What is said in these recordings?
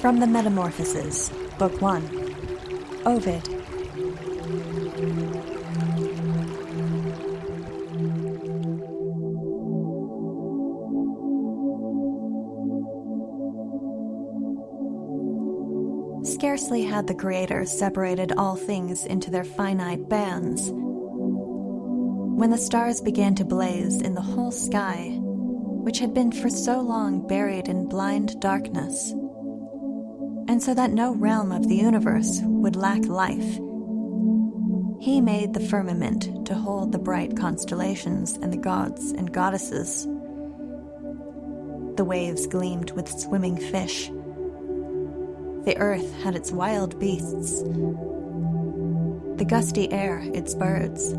From the Metamorphoses, Book 1. Ovid. Scarcely had the Creator separated all things into their finite bands when the stars began to blaze in the whole sky, which had been for so long buried in blind darkness and so that no realm of the universe would lack life. He made the firmament to hold the bright constellations and the gods and goddesses. The waves gleamed with swimming fish. The earth had its wild beasts, the gusty air its birds.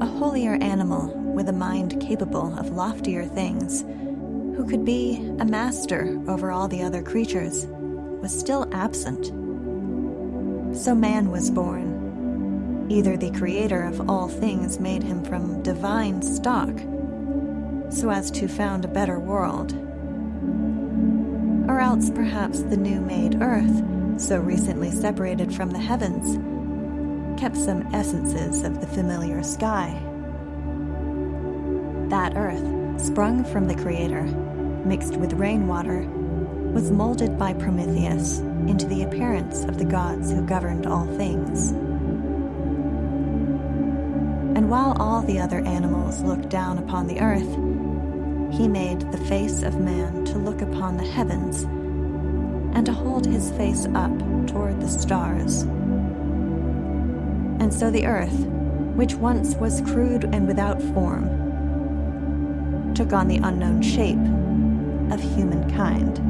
A holier animal with a mind capable of loftier things who could be a master over all the other creatures, was still absent. So man was born. Either the creator of all things made him from divine stock, so as to found a better world, or else perhaps the new made earth, so recently separated from the heavens, kept some essences of the familiar sky. That earth, sprung from the Creator, mixed with rainwater, was molded by Prometheus into the appearance of the gods who governed all things. And while all the other animals looked down upon the earth, he made the face of man to look upon the heavens and to hold his face up toward the stars. And so the earth, which once was crude and without form, took on the unknown shape of humankind.